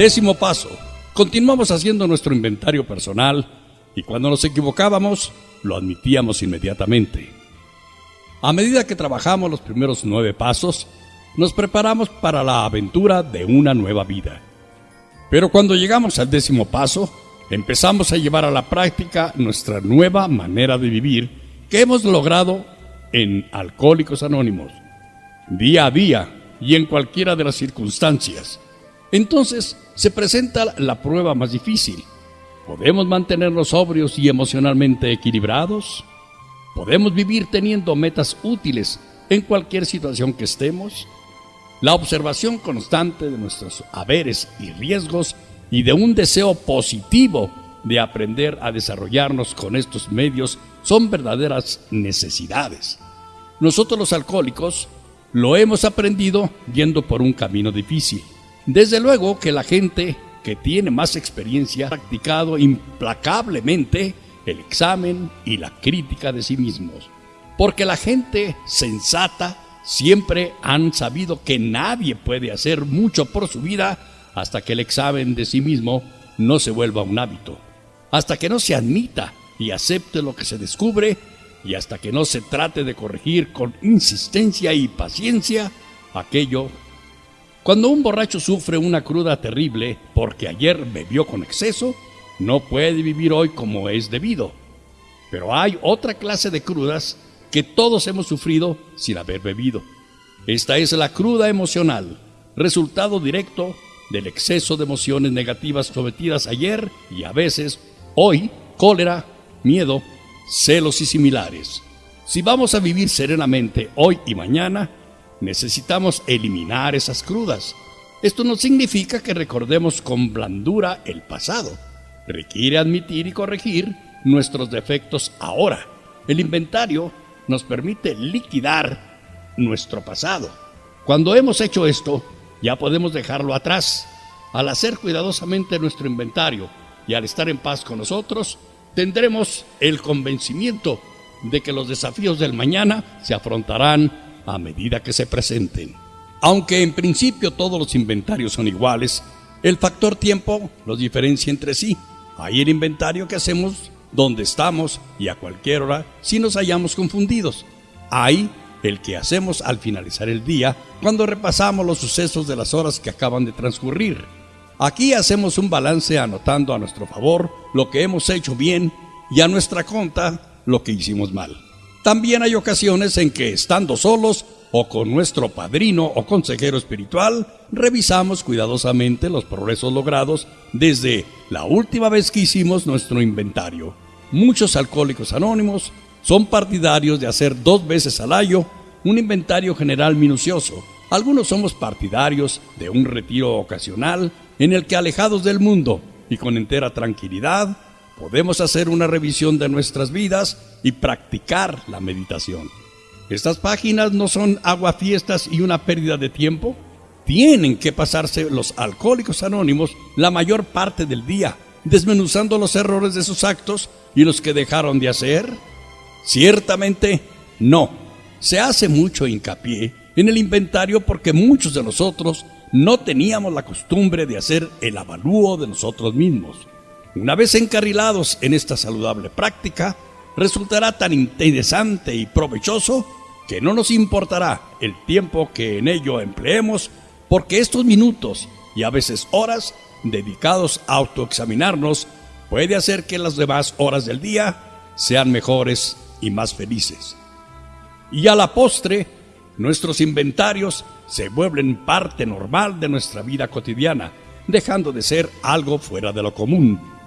Décimo paso. Continuamos haciendo nuestro inventario personal y cuando nos equivocábamos, lo admitíamos inmediatamente. A medida que trabajamos los primeros nueve pasos, nos preparamos para la aventura de una nueva vida. Pero cuando llegamos al décimo paso, empezamos a llevar a la práctica nuestra nueva manera de vivir que hemos logrado en Alcohólicos Anónimos, día a día y en cualquiera de las circunstancias. Entonces se presenta la prueba más difícil. ¿Podemos mantenernos sobrios y emocionalmente equilibrados? ¿Podemos vivir teniendo metas útiles en cualquier situación que estemos? La observación constante de nuestros haberes y riesgos y de un deseo positivo de aprender a desarrollarnos con estos medios son verdaderas necesidades. Nosotros los alcohólicos lo hemos aprendido yendo por un camino difícil. Desde luego que la gente que tiene más experiencia ha practicado implacablemente el examen y la crítica de sí mismos, porque la gente sensata siempre han sabido que nadie puede hacer mucho por su vida hasta que el examen de sí mismo no se vuelva un hábito, hasta que no se admita y acepte lo que se descubre y hasta que no se trate de corregir con insistencia y paciencia aquello. Cuando un borracho sufre una cruda terrible porque ayer bebió con exceso, no puede vivir hoy como es debido. Pero hay otra clase de crudas que todos hemos sufrido sin haber bebido. Esta es la cruda emocional, resultado directo del exceso de emociones negativas cometidas ayer y a veces hoy, cólera, miedo, celos y similares. Si vamos a vivir serenamente hoy y mañana, necesitamos eliminar esas crudas. Esto no significa que recordemos con blandura el pasado. Requiere admitir y corregir nuestros defectos ahora. El inventario nos permite liquidar nuestro pasado. Cuando hemos hecho esto, ya podemos dejarlo atrás. Al hacer cuidadosamente nuestro inventario y al estar en paz con nosotros, tendremos el convencimiento de que los desafíos del mañana se afrontarán a medida que se presenten. Aunque en principio todos los inventarios son iguales, el factor tiempo los diferencia entre sí. Hay el inventario que hacemos donde estamos y a cualquier hora si nos hallamos confundidos. Hay el que hacemos al finalizar el día cuando repasamos los sucesos de las horas que acaban de transcurrir. Aquí hacemos un balance anotando a nuestro favor lo que hemos hecho bien y a nuestra conta lo que hicimos mal. También hay ocasiones en que estando solos o con nuestro padrino o consejero espiritual, revisamos cuidadosamente los progresos logrados desde la última vez que hicimos nuestro inventario. Muchos alcohólicos anónimos son partidarios de hacer dos veces al año un inventario general minucioso. Algunos somos partidarios de un retiro ocasional en el que alejados del mundo y con entera tranquilidad podemos hacer una revisión de nuestras vidas y practicar la meditación. Estas páginas no son aguafiestas y una pérdida de tiempo. Tienen que pasarse los alcohólicos anónimos la mayor parte del día, desmenuzando los errores de sus actos y los que dejaron de hacer. Ciertamente, no. Se hace mucho hincapié en el inventario porque muchos de nosotros no teníamos la costumbre de hacer el avalúo de nosotros mismos. Una vez encarrilados en esta saludable práctica, resultará tan interesante y provechoso que no nos importará el tiempo que en ello empleemos, porque estos minutos y a veces horas dedicados a autoexaminarnos puede hacer que las demás horas del día sean mejores y más felices. Y a la postre, nuestros inventarios se vuelven parte normal de nuestra vida cotidiana, dejando de ser algo fuera de lo común.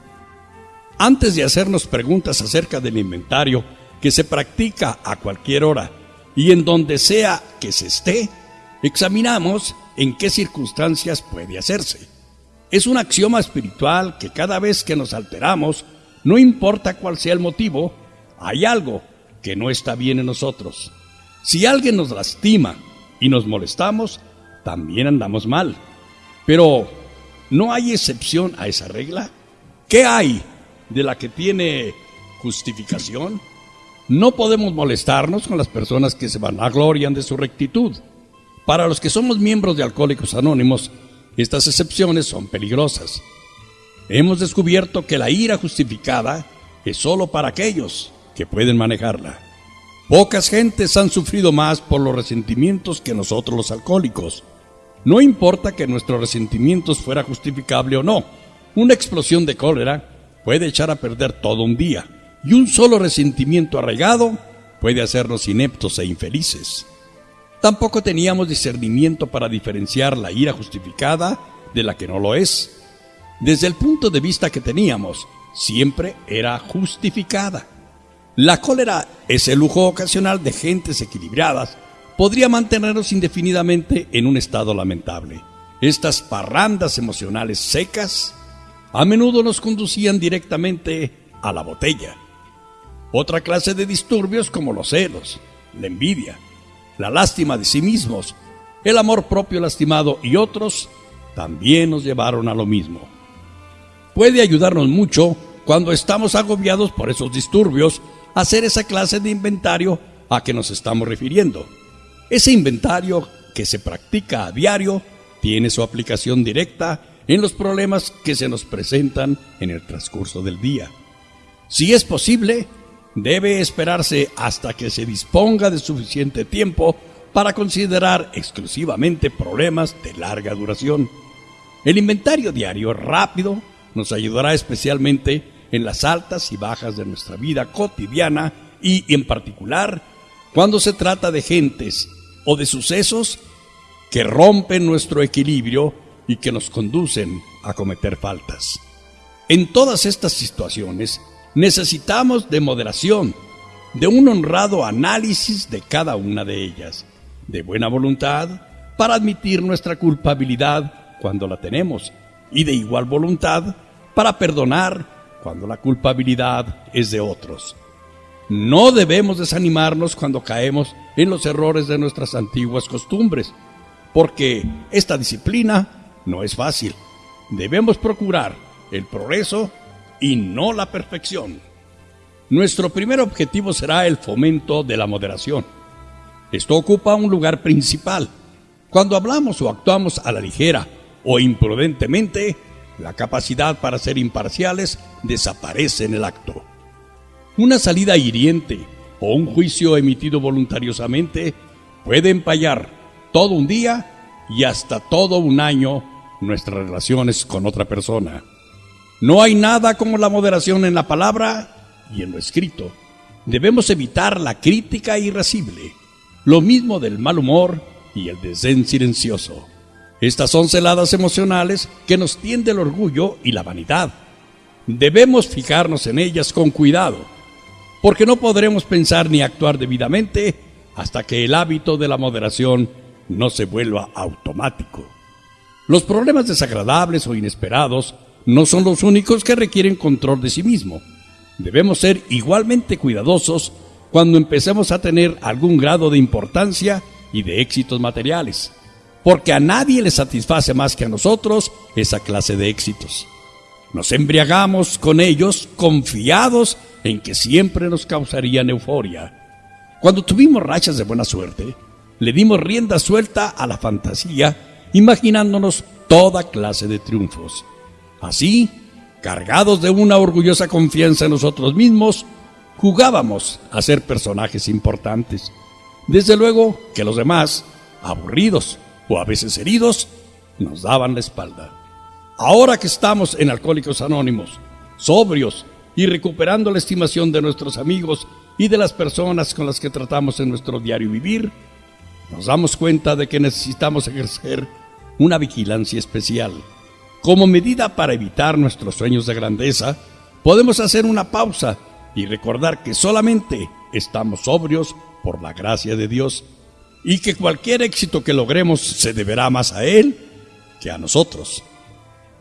Antes de hacernos preguntas acerca del inventario que se practica a cualquier hora y en donde sea que se esté, examinamos en qué circunstancias puede hacerse. Es un axioma espiritual que cada vez que nos alteramos, no importa cuál sea el motivo, hay algo que no está bien en nosotros. Si alguien nos lastima y nos molestamos, también andamos mal. Pero, ¿no hay excepción a esa regla? ¿Qué hay de la que tiene justificación? No podemos molestarnos con las personas que se vanaglorian de su rectitud. Para los que somos miembros de Alcohólicos Anónimos, Estas excepciones son peligrosas. Hemos descubierto que la ira justificada es solo para aquellos que pueden manejarla. Pocas gentes han sufrido más por los resentimientos que nosotros los alcohólicos. No importa que nuestros resentimientos fuera justificable o no, una explosión de cólera puede echar a perder todo un día, y un solo resentimiento arraigado puede hacernos ineptos e infelices. Tampoco teníamos discernimiento para diferenciar la ira justificada de la que no lo es. Desde el punto de vista que teníamos, siempre era justificada. La cólera, ese lujo ocasional de gentes equilibradas, podría mantenernos indefinidamente en un estado lamentable. Estas parrandas emocionales secas a menudo nos conducían directamente a la botella. Otra clase de disturbios como los celos, la envidia, la lástima de sí mismos, el amor propio lastimado y otros también nos llevaron a lo mismo. Puede ayudarnos mucho cuando estamos agobiados por esos disturbios hacer esa clase de inventario a que nos estamos refiriendo. Ese inventario que se practica a diario tiene su aplicación directa en los problemas que se nos presentan en el transcurso del día. Si es posible, debe esperarse hasta que se disponga de suficiente tiempo para considerar exclusivamente problemas de larga duración. El inventario diario rápido nos ayudará especialmente en las altas y bajas de nuestra vida cotidiana y en particular cuando se trata de gentes o de sucesos que rompen nuestro equilibrio y que nos conducen a cometer faltas. En todas estas situaciones necesitamos de moderación, de un honrado análisis de cada una de ellas, de buena voluntad para admitir nuestra culpabilidad cuando la tenemos y de igual voluntad para perdonar cuando la culpabilidad es de otros. No debemos desanimarnos cuando caemos en los errores de nuestras antiguas costumbres, porque esta disciplina no es fácil. Debemos procurar el progreso y no la perfección. Nuestro primer objetivo será el fomento de la moderación. Esto ocupa un lugar principal. Cuando hablamos o actuamos a la ligera o imprudentemente, la capacidad para ser imparciales desaparece en el acto. Una salida hiriente o un juicio emitido voluntariosamente puede empallar todo un día y hasta todo un año nuestras relaciones con otra persona. No hay nada como la moderación en la palabra y en lo escrito. Debemos evitar la crítica irascible, lo mismo del mal humor y el desdén silencioso. Estas son celadas emocionales que nos tiende el orgullo y la vanidad. Debemos fijarnos en ellas con cuidado, porque no podremos pensar ni actuar debidamente hasta que el hábito de la moderación no se vuelva automático. Los problemas desagradables o inesperados no son los únicos que requieren control de sí mismo. Debemos ser igualmente cuidadosos cuando empecemos a tener algún grado de importancia y de éxitos materiales, porque a nadie le satisface más que a nosotros esa clase de éxitos. Nos embriagamos con ellos confiados en que siempre nos causarían euforia. Cuando tuvimos rachas de buena suerte, le dimos rienda suelta a la fantasía imaginándonos toda clase de triunfos. Así, cargados de una orgullosa confianza en nosotros mismos, jugábamos a ser personajes importantes. Desde luego que los demás, aburridos o a veces heridos, nos daban la espalda. Ahora que estamos en Alcohólicos Anónimos, sobrios y recuperando la estimación de nuestros amigos y de las personas con las que tratamos en nuestro diario vivir, nos damos cuenta de que necesitamos ejercer una vigilancia especial. Como medida para evitar nuestros sueños de grandeza, podemos hacer una pausa y recordar que solamente estamos sobrios por la gracia de Dios y que cualquier éxito que logremos se deberá más a Él que a nosotros.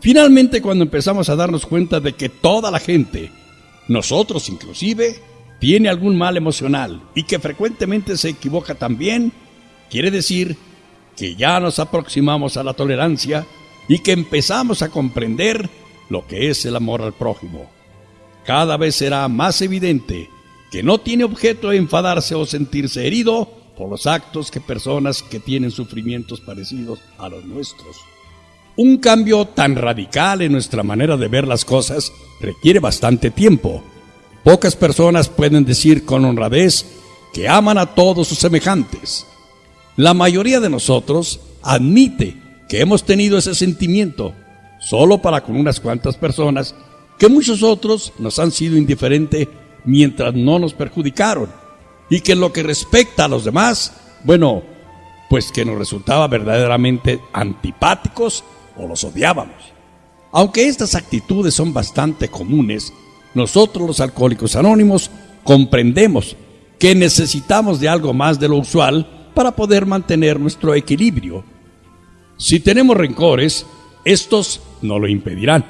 Finalmente, cuando empezamos a darnos cuenta de que toda la gente, nosotros inclusive, tiene algún mal emocional y que frecuentemente se equivoca también, quiere decir que ya nos aproximamos a la tolerancia y que empezamos a comprender lo que es el amor al prójimo. Cada vez será más evidente que no tiene objeto enfadarse o sentirse herido por los actos que personas que tienen sufrimientos parecidos a los nuestros. Un cambio tan radical en nuestra manera de ver las cosas requiere bastante tiempo. Pocas personas pueden decir con honradez que aman a todos sus semejantes. La mayoría de nosotros admite que hemos tenido ese sentimiento solo para con unas cuantas personas que muchos otros nos han sido indiferentes mientras no nos perjudicaron y que en lo que respecta a los demás, bueno, pues que nos resultaba verdaderamente antipáticos o los odiábamos. Aunque estas actitudes son bastante comunes, nosotros los alcohólicos anónimos comprendemos que necesitamos de algo más de lo usual para poder mantener nuestro equilibrio. Si tenemos rencores, estos no lo impedirán,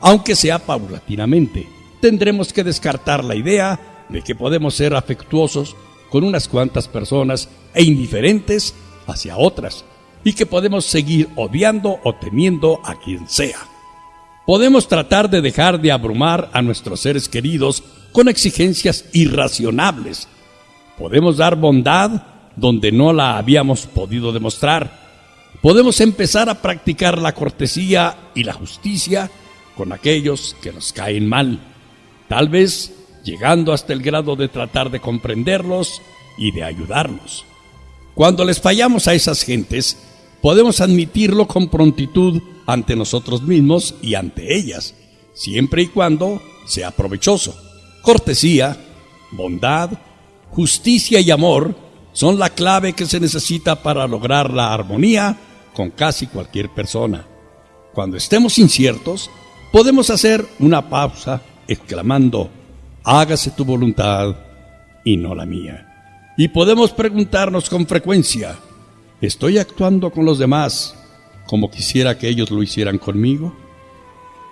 aunque sea paulatinamente. Tendremos que descartar la idea de que podemos ser afectuosos con unas cuantas personas e indiferentes hacia otras, y que podemos seguir odiando o temiendo a quien sea. Podemos tratar de dejar de abrumar a nuestros seres queridos con exigencias irracionables. Podemos dar bondad donde no la habíamos podido demostrar. Podemos empezar a practicar la cortesía y la justicia con aquellos que nos caen mal, tal vez llegando hasta el grado de tratar de comprenderlos y de ayudarlos. Cuando les fallamos a esas gentes, podemos admitirlo con prontitud ante nosotros mismos y ante ellas, siempre y cuando sea provechoso. Cortesía, bondad, justicia y amor son la clave que se necesita para lograr la armonía con casi cualquier persona. Cuando estemos inciertos, podemos hacer una pausa exclamando, hágase tu voluntad y no la mía. Y podemos preguntarnos con frecuencia, ¿estoy actuando con los demás como quisiera que ellos lo hicieran conmigo?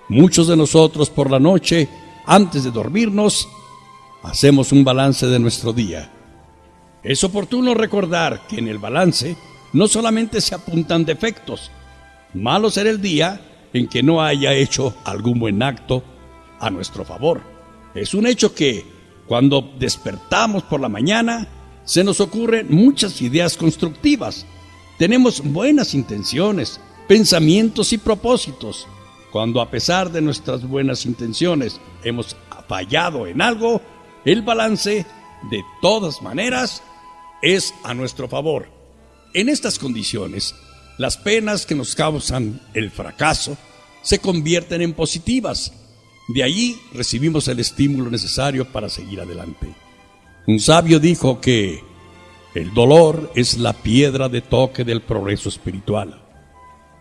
Muchos de nosotros por la noche, antes de dormirnos, hacemos un balance de nuestro día. Es oportuno recordar que en el balance no solamente se apuntan defectos, malo será el día en que no haya hecho algún buen acto a nuestro favor. Es un hecho que cuando despertamos por la mañana se nos ocurren muchas ideas constructivas. Tenemos buenas intenciones, pensamientos y propósitos. Cuando a pesar de nuestras buenas intenciones hemos fallado en algo, el balance de todas maneras es a nuestro favor. En estas condiciones, las penas que nos causan el fracaso se convierten en positivas. De allí recibimos el estímulo necesario para seguir adelante. Un sabio dijo que el dolor es la piedra de toque del progreso espiritual.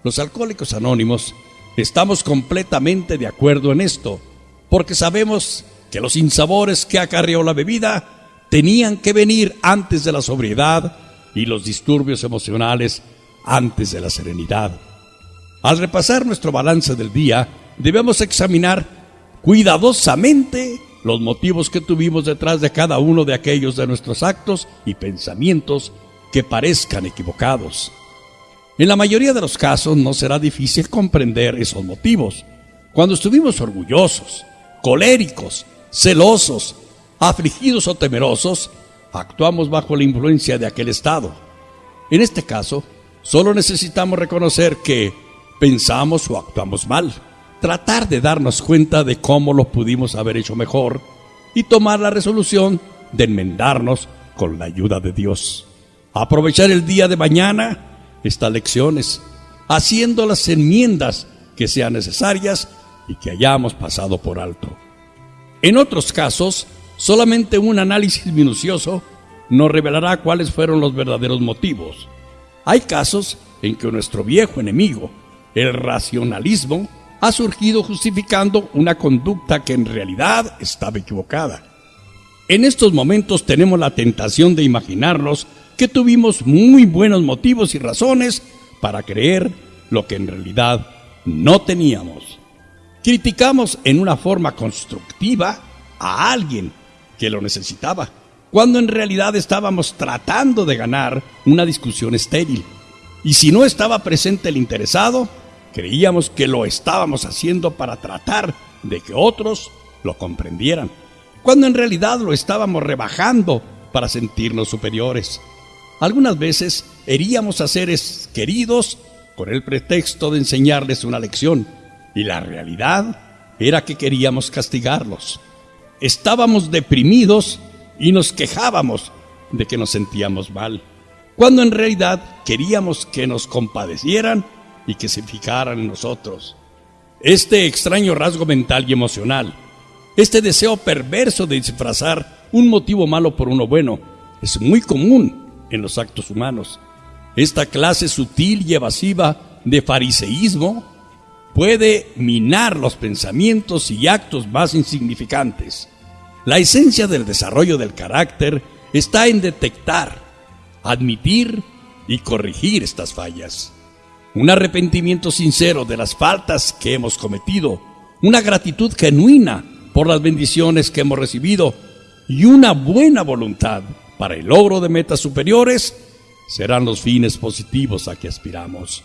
Los alcohólicos anónimos estamos completamente de acuerdo en esto, porque sabemos que los insabores que acarreó la bebida tenían que venir antes de la sobriedad y los disturbios emocionales antes de la serenidad. Al repasar nuestro balance del día, debemos examinar cuidadosamente los motivos que tuvimos detrás de cada uno de aquellos de nuestros actos y pensamientos que parezcan equivocados. En la mayoría de los casos no será difícil comprender esos motivos. Cuando estuvimos orgullosos, coléricos, celosos, afligidos o temerosos, actuamos bajo la influencia de aquel estado. En este caso, solo necesitamos reconocer que pensamos o actuamos mal, tratar de darnos cuenta de cómo lo pudimos haber hecho mejor y tomar la resolución de enmendarnos con la ayuda de Dios. Aprovechar el día de mañana estas lecciones, haciendo las enmiendas que sean necesarias y que hayamos pasado por alto. En otros casos, Solamente un análisis minucioso nos revelará cuáles fueron los verdaderos motivos. Hay casos en que nuestro viejo enemigo, el racionalismo, ha surgido justificando una conducta que en realidad estaba equivocada. En estos momentos tenemos la tentación de imaginarnos que tuvimos muy buenos motivos y razones para creer lo que en realidad no teníamos. Criticamos en una forma constructiva a alguien que lo necesitaba, cuando en realidad estábamos tratando de ganar una discusión estéril. Y si no estaba presente el interesado, creíamos que lo estábamos haciendo para tratar de que otros lo comprendieran, cuando en realidad lo estábamos rebajando para sentirnos superiores. Algunas veces heríamos a seres queridos con el pretexto de enseñarles una lección, y la realidad era que queríamos castigarlos. Estábamos deprimidos y nos quejábamos de que nos sentíamos mal, cuando en realidad queríamos que nos compadecieran y que se fijaran en nosotros. Este extraño rasgo mental y emocional, este deseo perverso de disfrazar un motivo malo por uno bueno, es muy común en los actos humanos. Esta clase sutil y evasiva de fariseísmo puede minar los pensamientos y actos más insignificantes. La esencia del desarrollo del carácter está en detectar, admitir y corregir estas fallas. Un arrepentimiento sincero de las faltas que hemos cometido, una gratitud genuina por las bendiciones que hemos recibido y una buena voluntad para el logro de metas superiores serán los fines positivos a que aspiramos.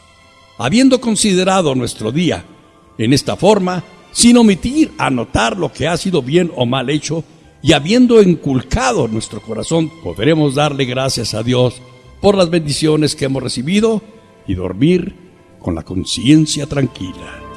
Habiendo considerado nuestro día en esta forma, sin omitir anotar lo que ha sido bien o mal hecho, y habiendo inculcado nuestro corazón, podremos darle gracias a Dios por las bendiciones que hemos recibido y dormir con la conciencia tranquila.